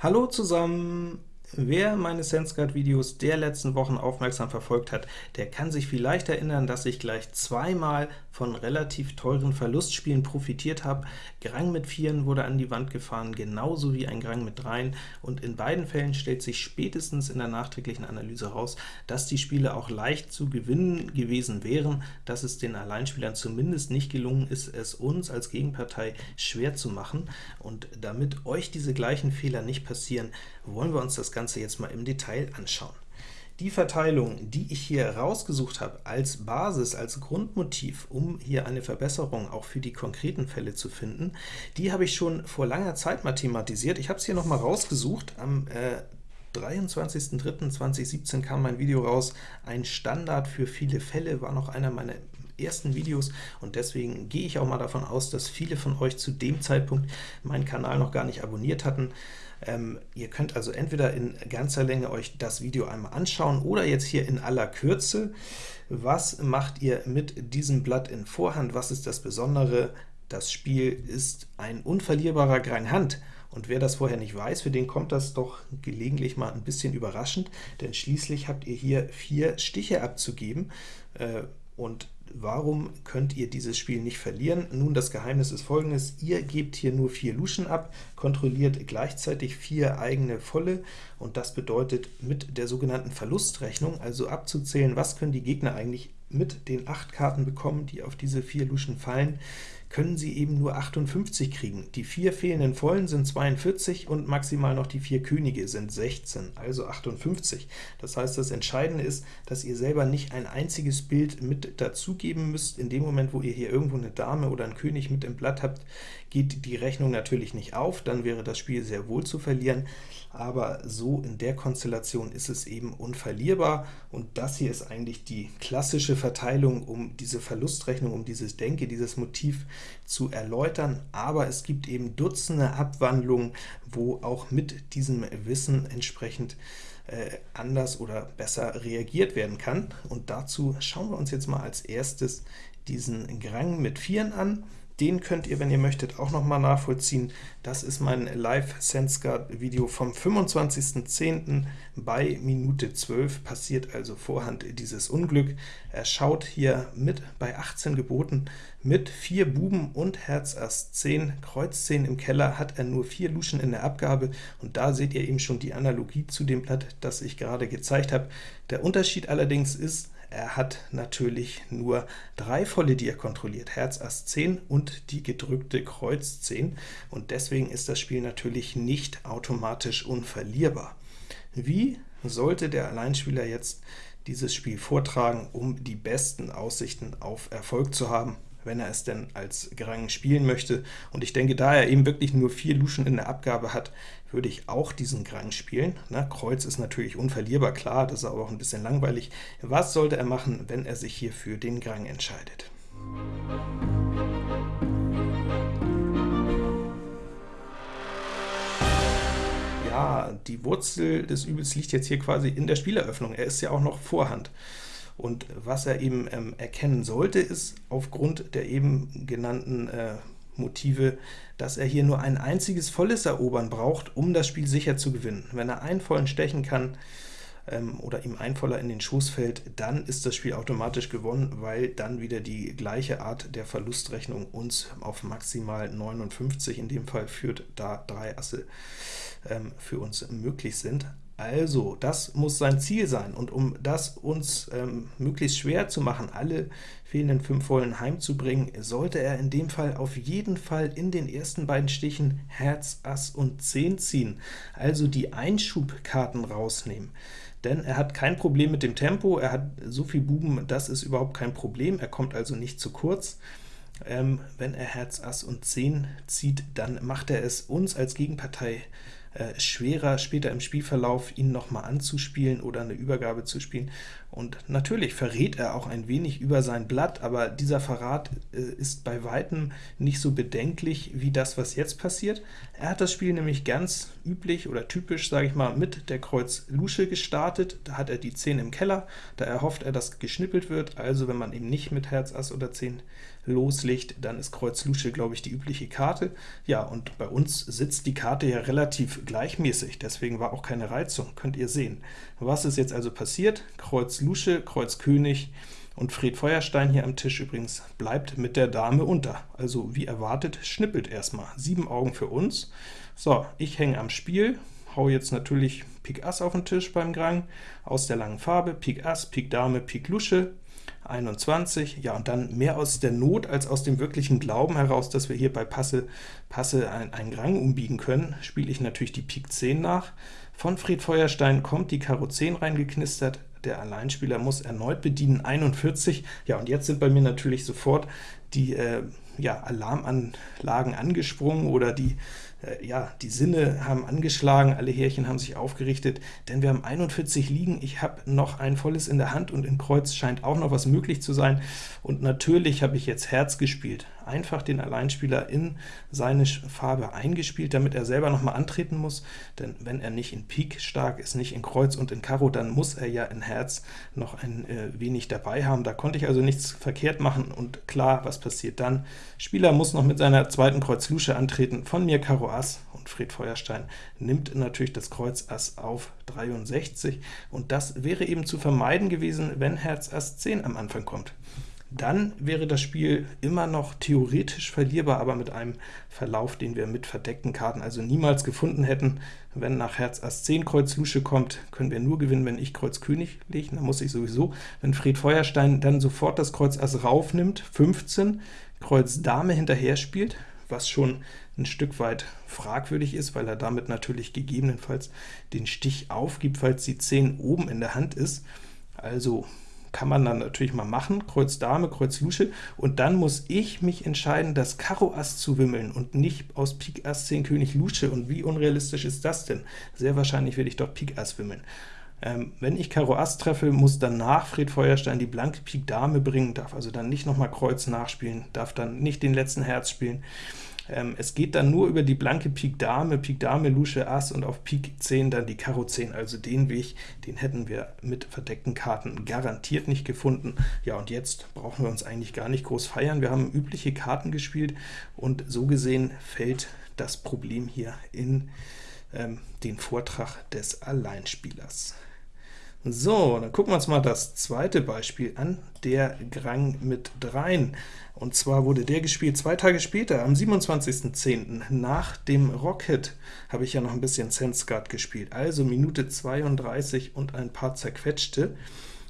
Hallo zusammen! Wer meine SenseGuard-Videos der letzten Wochen aufmerksam verfolgt hat, der kann sich vielleicht erinnern, dass ich gleich zweimal von relativ teuren Verlustspielen profitiert habe. Grang mit Vieren wurde an die Wand gefahren, genauso wie ein Grang mit Dreien, und in beiden Fällen stellt sich spätestens in der nachträglichen Analyse heraus, dass die Spiele auch leicht zu gewinnen gewesen wären, dass es den Alleinspielern zumindest nicht gelungen ist, es uns als Gegenpartei schwer zu machen. Und damit euch diese gleichen Fehler nicht passieren, wollen wir uns das Ganze jetzt mal im Detail anschauen. Die Verteilung, die ich hier rausgesucht habe als Basis, als Grundmotiv, um hier eine Verbesserung auch für die konkreten Fälle zu finden, die habe ich schon vor langer Zeit mal thematisiert. Ich habe es hier noch mal rausgesucht. Am äh, 23.03.2017 kam mein Video raus. Ein Standard für viele Fälle war noch einer meiner ersten Videos, und deswegen gehe ich auch mal davon aus, dass viele von euch zu dem Zeitpunkt meinen Kanal noch gar nicht abonniert hatten. Ähm, ihr könnt also entweder in ganzer Länge euch das Video einmal anschauen, oder jetzt hier in aller Kürze. Was macht ihr mit diesem Blatt in Vorhand? Was ist das Besondere? Das Spiel ist ein unverlierbarer Grang Hand, und wer das vorher nicht weiß, für den kommt das doch gelegentlich mal ein bisschen überraschend, denn schließlich habt ihr hier vier Stiche abzugeben, äh, und warum könnt ihr dieses Spiel nicht verlieren? Nun, das Geheimnis ist folgendes, ihr gebt hier nur vier Luschen ab, kontrolliert gleichzeitig vier eigene volle, und das bedeutet mit der sogenannten Verlustrechnung, also abzuzählen, was können die Gegner eigentlich mit den acht Karten bekommen, die auf diese vier Luschen fallen, können sie eben nur 58 kriegen. Die vier fehlenden Vollen sind 42 und maximal noch die vier Könige sind 16, also 58. Das heißt, das Entscheidende ist, dass ihr selber nicht ein einziges Bild mit dazugeben müsst. In dem Moment, wo ihr hier irgendwo eine Dame oder einen König mit im Blatt habt, geht die Rechnung natürlich nicht auf, dann wäre das Spiel sehr wohl zu verlieren, aber so in der Konstellation ist es eben unverlierbar, und das hier ist eigentlich die klassische Verteilung, um diese Verlustrechnung, um dieses Denke, dieses Motiv zu erläutern, aber es gibt eben Dutzende Abwandlungen, wo auch mit diesem Wissen entsprechend äh, anders oder besser reagiert werden kann. Und dazu schauen wir uns jetzt mal als erstes diesen Grang mit Vieren an. Den könnt ihr, wenn ihr möchtet, auch noch mal nachvollziehen. Das ist mein Live-SenseGuard-Video vom 25.10. bei Minute 12. Passiert also vorhand dieses Unglück. Er schaut hier mit bei 18 geboten mit 4 Buben und Herz Ass 10, Kreuz 10 im Keller, hat er nur 4 Luschen in der Abgabe, und da seht ihr eben schon die Analogie zu dem Blatt, das ich gerade gezeigt habe. Der Unterschied allerdings ist, er hat natürlich nur drei volle, die er kontrolliert, Herz Ass 10 und die gedrückte Kreuz 10, und deswegen ist das Spiel natürlich nicht automatisch unverlierbar. Wie sollte der Alleinspieler jetzt dieses Spiel vortragen, um die besten Aussichten auf Erfolg zu haben? Wenn er es denn als Grang spielen möchte. Und ich denke, da er eben wirklich nur vier Luschen in der Abgabe hat, würde ich auch diesen Grang spielen. Na, Kreuz ist natürlich unverlierbar, klar, das ist aber auch ein bisschen langweilig. Was sollte er machen, wenn er sich hier für den Grang entscheidet? Ja, die Wurzel des Übels liegt jetzt hier quasi in der Spieleröffnung. Er ist ja auch noch Vorhand. Und was er eben ähm, erkennen sollte, ist aufgrund der eben genannten äh, Motive, dass er hier nur ein einziges volles Erobern braucht, um das Spiel sicher zu gewinnen. Wenn er einen vollen stechen kann, ähm, oder ihm ein Voller in den Schoß fällt, dann ist das Spiel automatisch gewonnen, weil dann wieder die gleiche Art der Verlustrechnung uns auf maximal 59, in dem Fall führt, da drei Asse ähm, für uns möglich sind. Also, das muss sein Ziel sein, und um das uns ähm, möglichst schwer zu machen, alle fehlenden 5 Vollen heimzubringen, sollte er in dem Fall auf jeden Fall in den ersten beiden Stichen Herz, Ass und 10 ziehen, also die Einschubkarten rausnehmen. Denn er hat kein Problem mit dem Tempo, er hat so viel Buben, das ist überhaupt kein Problem, er kommt also nicht zu kurz. Ähm, wenn er Herz, Ass und 10 zieht, dann macht er es uns als Gegenpartei äh, schwerer, später im Spielverlauf ihn nochmal anzuspielen oder eine Übergabe zu spielen. Und natürlich verrät er auch ein wenig über sein Blatt, aber dieser Verrat äh, ist bei Weitem nicht so bedenklich wie das, was jetzt passiert. Er hat das Spiel nämlich ganz üblich oder typisch, sage ich mal, mit der Kreuz Lusche gestartet. Da hat er die 10 im Keller, da erhofft er, dass geschnippelt wird. Also wenn man eben nicht mit Herz Ass oder 10 loslegt, dann ist Kreuz Lusche, glaube ich, die übliche Karte. Ja, und bei uns sitzt die Karte ja relativ gleichmäßig, deswegen war auch keine Reizung, könnt ihr sehen. Was ist jetzt also passiert? Kreuz Lusche, Kreuz König, und Fred Feuerstein hier am Tisch übrigens bleibt mit der Dame unter. Also wie erwartet, schnippelt erstmal. Sieben Augen für uns. So, ich hänge am Spiel, hau jetzt natürlich Pik Ass auf den Tisch beim Grang, aus der langen Farbe, Pik Ass, Pik Dame, Pik Lusche, 21, ja, und dann mehr aus der Not als aus dem wirklichen Glauben heraus, dass wir hier bei Passe, Passe einen Grang umbiegen können, spiele ich natürlich die Pik 10 nach. Von Fred Feuerstein kommt die Karo 10 reingeknistert, der Alleinspieler muss erneut bedienen, 41. Ja, und jetzt sind bei mir natürlich sofort die äh, ja, Alarmanlagen angesprungen oder die ja, die Sinne haben angeschlagen, alle Härchen haben sich aufgerichtet, denn wir haben 41 liegen, ich habe noch ein volles in der Hand und in Kreuz scheint auch noch was möglich zu sein, und natürlich habe ich jetzt Herz gespielt, einfach den Alleinspieler in seine Farbe eingespielt, damit er selber noch mal antreten muss, denn wenn er nicht in Pik stark ist, nicht in Kreuz und in Karo, dann muss er ja in Herz noch ein äh, wenig dabei haben, da konnte ich also nichts verkehrt machen, und klar, was passiert dann? Spieler muss noch mit seiner zweiten Kreuz Lusche antreten, von mir Karo Ass und Fred Feuerstein nimmt natürlich das Kreuz Ass auf 63, und das wäre eben zu vermeiden gewesen, wenn Herz Ass 10 am Anfang kommt. Dann wäre das Spiel immer noch theoretisch verlierbar, aber mit einem Verlauf, den wir mit verdeckten Karten also niemals gefunden hätten. Wenn nach Herz Ass 10 Kreuz Lusche kommt, können wir nur gewinnen, wenn ich Kreuz König lege, dann muss ich sowieso, wenn Fred Feuerstein dann sofort das Kreuz Ass raufnimmt, 15, Kreuz Dame hinterher spielt, was schon ein Stück weit fragwürdig ist, weil er damit natürlich gegebenenfalls den Stich aufgibt, falls die 10 oben in der Hand ist. Also kann man dann natürlich mal machen, Kreuz Dame, Kreuz Lusche, und dann muss ich mich entscheiden, das Karo Ass zu wimmeln und nicht aus Pik Ass 10 König Lusche, und wie unrealistisch ist das denn? Sehr wahrscheinlich werde ich doch Pik Ass wimmeln. Ähm, wenn ich Karo Ass treffe, muss danach Fred Feuerstein die blanke Pik Dame bringen, darf also dann nicht nochmal Kreuz nachspielen, darf dann nicht den letzten Herz spielen. Ähm, es geht dann nur über die blanke Pik Dame, Pik Dame, Lusche, Ass und auf Pik 10 dann die Karo 10, also den Weg, den hätten wir mit verdeckten Karten garantiert nicht gefunden. Ja, und jetzt brauchen wir uns eigentlich gar nicht groß feiern, wir haben übliche Karten gespielt, und so gesehen fällt das Problem hier in ähm, den Vortrag des Alleinspielers. So, dann gucken wir uns mal das zweite Beispiel an, der Grang mit dreien. Und zwar wurde der gespielt zwei Tage später, am 27.10. Nach dem Rocket habe ich ja noch ein bisschen Sensguard gespielt, also Minute 32 und ein paar zerquetschte,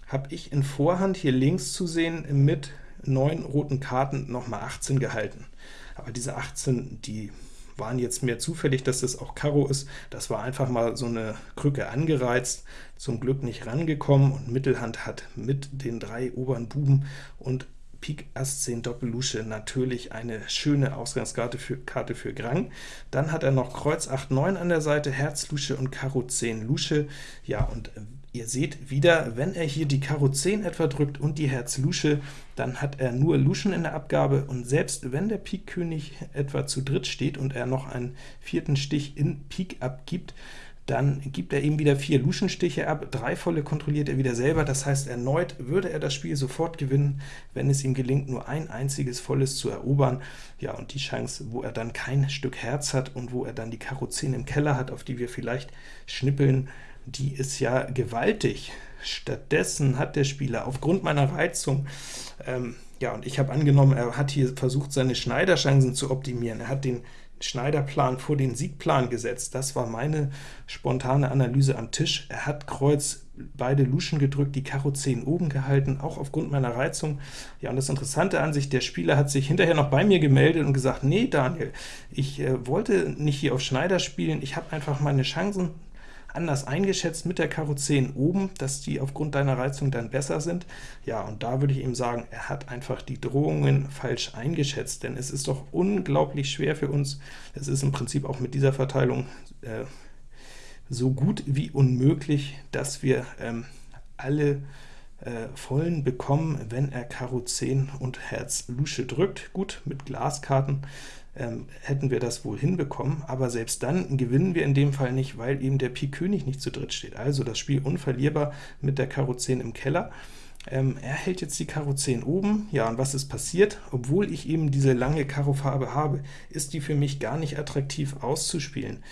habe ich in Vorhand hier links zu sehen mit neun roten Karten nochmal 18 gehalten. Aber diese 18, die waren jetzt mehr zufällig, dass das auch Karo ist. Das war einfach mal so eine Krücke angereizt, zum Glück nicht rangekommen, und Mittelhand hat mit den drei oberen Buben und Pik Ass 10 Doppel Lusche natürlich eine schöne Ausgangskarte für, Karte für Grang. Dann hat er noch Kreuz 8, 9 an der Seite, Herz Lusche und Karo 10 Lusche. Ja, und Ihr seht wieder, wenn er hier die Karo 10 etwa drückt und die Herz Lusche, dann hat er nur Luschen in der Abgabe, und selbst wenn der Pik König etwa zu dritt steht und er noch einen vierten Stich in Pik abgibt, dann gibt er ihm wieder vier Luschenstiche ab, drei volle kontrolliert er wieder selber, das heißt erneut würde er das Spiel sofort gewinnen, wenn es ihm gelingt, nur ein einziges volles zu erobern. Ja, und die Chance, wo er dann kein Stück Herz hat und wo er dann die Karo 10 im Keller hat, auf die wir vielleicht schnippeln, die ist ja gewaltig. Stattdessen hat der Spieler aufgrund meiner Reizung, ähm, ja, und ich habe angenommen, er hat hier versucht, seine Schneiderchancen zu optimieren. Er hat den Schneiderplan vor den Siegplan gesetzt. Das war meine spontane Analyse am Tisch. Er hat Kreuz beide Luschen gedrückt, die Karo 10 oben gehalten, auch aufgrund meiner Reizung. Ja, und das Interessante an sich, der Spieler hat sich hinterher noch bei mir gemeldet und gesagt, nee, Daniel, ich äh, wollte nicht hier auf Schneider spielen, ich habe einfach meine Chancen anders eingeschätzt mit der Karo 10 oben, dass die aufgrund deiner Reizung dann besser sind. Ja, und da würde ich ihm sagen, er hat einfach die Drohungen falsch eingeschätzt, denn es ist doch unglaublich schwer für uns, es ist im Prinzip auch mit dieser Verteilung äh, so gut wie unmöglich, dass wir ähm, alle äh, vollen bekommen, wenn er Karo 10 und Herz Lusche drückt. Gut, mit Glaskarten hätten wir das wohl hinbekommen, aber selbst dann gewinnen wir in dem Fall nicht, weil eben der Pik König nicht zu dritt steht. Also das Spiel unverlierbar mit der Karo 10 im Keller. Ähm, er hält jetzt die Karo 10 oben, ja, und was ist passiert? Obwohl ich eben diese lange Karo-Farbe habe, ist die für mich gar nicht attraktiv auszuspielen.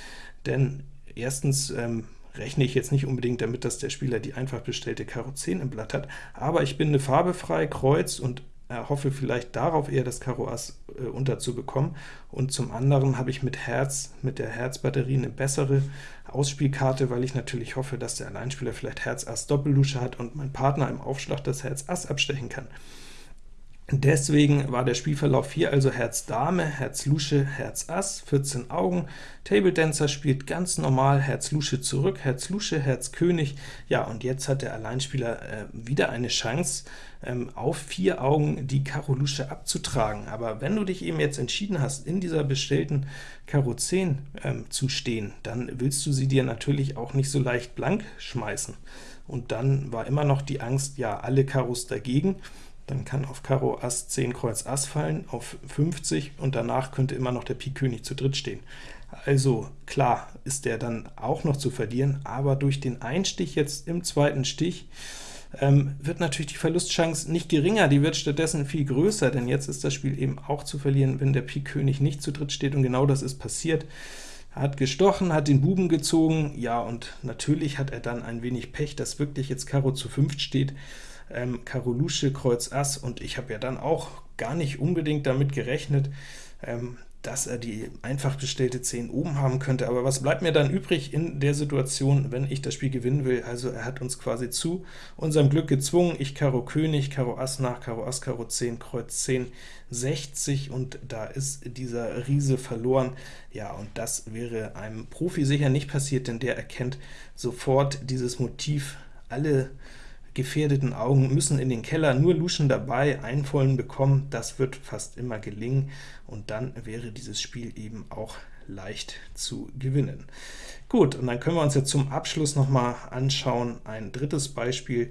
denn erstens ähm, rechne ich jetzt nicht unbedingt damit, dass der Spieler die einfach bestellte Karo 10 im Blatt hat, aber ich bin eine Farbe frei, Kreuz und hoffe vielleicht darauf eher das Karo Ass äh, unterzubekommen, und zum anderen habe ich mit Herz, mit der Herzbatterie eine bessere Ausspielkarte, weil ich natürlich hoffe, dass der Alleinspieler vielleicht Herz Ass Doppellusche hat und mein Partner im Aufschlag das Herz Ass abstechen kann. Deswegen war der Spielverlauf hier also Herz Dame, Herz Lusche, Herz Ass, 14 Augen. Table Dancer spielt ganz normal Herz Lusche zurück, Herz Lusche, Herz König. Ja, und jetzt hat der Alleinspieler äh, wieder eine Chance, ähm, auf vier Augen die Karo Lusche abzutragen. Aber wenn du dich eben jetzt entschieden hast, in dieser bestellten Karo 10 ähm, zu stehen, dann willst du sie dir natürlich auch nicht so leicht blank schmeißen. Und dann war immer noch die Angst, ja, alle Karos dagegen, dann kann auf Karo Ass 10 Kreuz Ass fallen, auf 50, und danach könnte immer noch der Pik König zu dritt stehen. Also klar ist der dann auch noch zu verlieren, aber durch den Einstich jetzt im zweiten Stich ähm, wird natürlich die Verlustchance nicht geringer, die wird stattdessen viel größer, denn jetzt ist das Spiel eben auch zu verlieren, wenn der Pik König nicht zu dritt steht, und genau das ist passiert. Er hat gestochen, hat den Buben gezogen, ja, und natürlich hat er dann ein wenig Pech, dass wirklich jetzt Karo zu 5 steht, ähm, Karo Lusche, Kreuz Ass, und ich habe ja dann auch gar nicht unbedingt damit gerechnet, ähm, dass er die einfach bestellte 10 oben haben könnte. Aber was bleibt mir dann übrig in der Situation, wenn ich das Spiel gewinnen will? Also er hat uns quasi zu unserem Glück gezwungen. Ich Karo König, Karo Ass nach, Karo Ass, Karo 10, Kreuz 10, 60, und da ist dieser Riese verloren. Ja, und das wäre einem Profi sicher nicht passiert, denn der erkennt sofort dieses Motiv, alle gefährdeten Augen müssen in den Keller, nur Luschen dabei, einen vollen bekommen, das wird fast immer gelingen, und dann wäre dieses Spiel eben auch leicht zu gewinnen. Gut, und dann können wir uns jetzt zum Abschluss noch mal anschauen, ein drittes Beispiel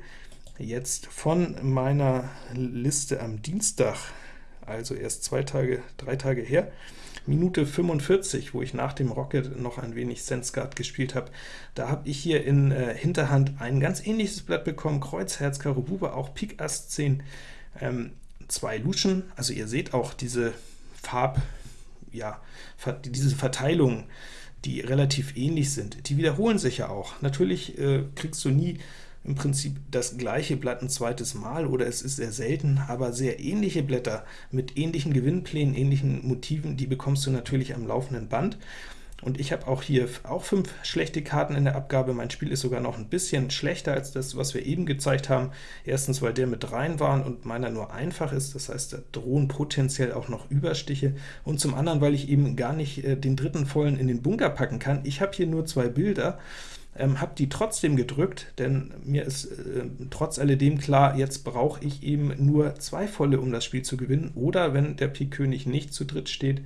jetzt von meiner Liste am Dienstag, also erst zwei Tage, drei Tage her. Minute 45, wo ich nach dem Rocket noch ein wenig Sensguard gespielt habe, da habe ich hier in äh, Hinterhand ein ganz ähnliches Blatt bekommen, Kreuz, Herz, Karo, Bube, auch Pik, Ass 10, ähm, zwei Luschen, also ihr seht auch diese Farb, ja, diese Verteilungen, die relativ ähnlich sind, die wiederholen sich ja auch. Natürlich äh, kriegst du nie im Prinzip das gleiche Blatt ein zweites Mal, oder es ist sehr selten, aber sehr ähnliche Blätter mit ähnlichen Gewinnplänen, ähnlichen Motiven, die bekommst du natürlich am laufenden Band. Und ich habe auch hier auch fünf schlechte Karten in der Abgabe. Mein Spiel ist sogar noch ein bisschen schlechter als das, was wir eben gezeigt haben. Erstens, weil der mit rein war und meiner nur einfach ist, das heißt, da drohen potenziell auch noch Überstiche. Und zum anderen, weil ich eben gar nicht äh, den dritten vollen in den Bunker packen kann. Ich habe hier nur zwei Bilder, ähm, habe die trotzdem gedrückt, denn mir ist äh, trotz alledem klar, jetzt brauche ich eben nur zwei volle, um das Spiel zu gewinnen, oder wenn der Pik König nicht zu dritt steht,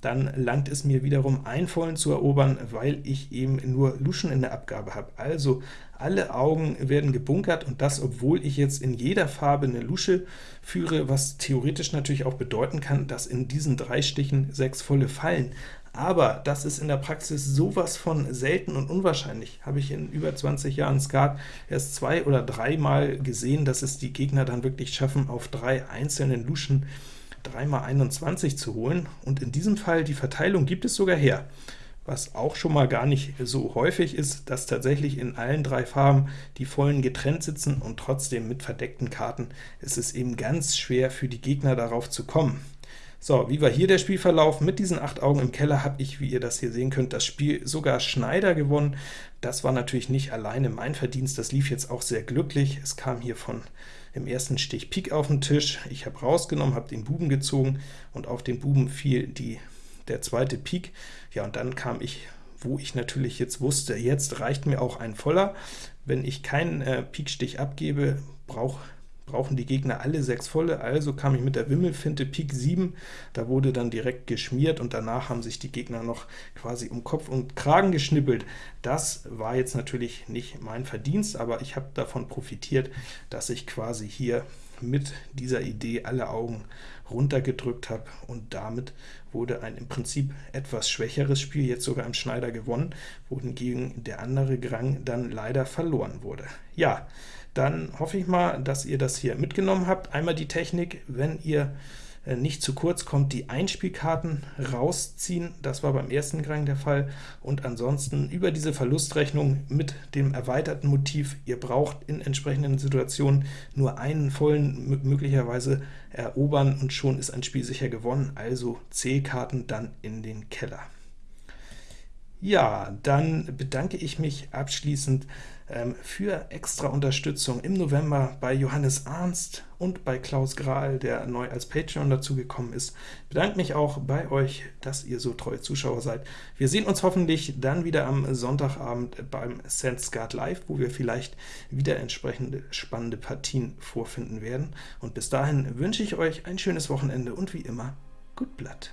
dann langt es mir wiederum ein vollen zu erobern, weil ich eben nur Luschen in der Abgabe habe. Also alle Augen werden gebunkert, und das, obwohl ich jetzt in jeder Farbe eine Lusche führe, was theoretisch natürlich auch bedeuten kann, dass in diesen drei Stichen sechs volle fallen aber das ist in der Praxis sowas von selten und unwahrscheinlich. Habe ich in über 20 Jahren Skat erst zwei oder dreimal gesehen, dass es die Gegner dann wirklich schaffen, auf drei einzelnen Luschen 3 mal 21 zu holen, und in diesem Fall die Verteilung gibt es sogar her. Was auch schon mal gar nicht so häufig ist, dass tatsächlich in allen drei Farben die Vollen getrennt sitzen, und trotzdem mit verdeckten Karten ist es eben ganz schwer für die Gegner darauf zu kommen. So, wie war hier der Spielverlauf? Mit diesen 8 Augen im Keller habe ich, wie ihr das hier sehen könnt, das Spiel sogar Schneider gewonnen. Das war natürlich nicht alleine mein Verdienst, das lief jetzt auch sehr glücklich. Es kam hier von im ersten Stich Pik auf den Tisch, ich habe rausgenommen, habe den Buben gezogen, und auf den Buben fiel die, der zweite Pik. Ja, und dann kam ich wo ich natürlich jetzt wusste, jetzt reicht mir auch ein voller. Wenn ich keinen äh, Pikstich abgebe, brauche brauchen die Gegner alle sechs volle, also kam ich mit der Wimmelfinte Pik 7, da wurde dann direkt geschmiert, und danach haben sich die Gegner noch quasi um Kopf und Kragen geschnippelt. Das war jetzt natürlich nicht mein Verdienst, aber ich habe davon profitiert, dass ich quasi hier mit dieser Idee alle Augen runtergedrückt habe, und damit wurde ein im Prinzip etwas schwächeres Spiel jetzt sogar im Schneider gewonnen, wohingegen der andere Grang dann leider verloren wurde. Ja, dann hoffe ich mal, dass ihr das hier mitgenommen habt. Einmal die Technik, wenn ihr äh, nicht zu kurz kommt, die Einspielkarten rausziehen. Das war beim ersten Gang der Fall. Und ansonsten über diese Verlustrechnung mit dem erweiterten Motiv, ihr braucht in entsprechenden Situationen nur einen vollen möglicherweise erobern, und schon ist ein Spiel sicher gewonnen, also C-Karten dann in den Keller. Ja, dann bedanke ich mich abschließend für extra Unterstützung im November bei Johannes Arnst und bei Klaus Grahl, der neu als Patreon dazugekommen ist. Ich bedanke mich auch bei euch, dass ihr so treue Zuschauer seid. Wir sehen uns hoffentlich dann wieder am Sonntagabend beim SenseGuard Live, wo wir vielleicht wieder entsprechende spannende Partien vorfinden werden. Und bis dahin wünsche ich euch ein schönes Wochenende und wie immer, gut Blatt!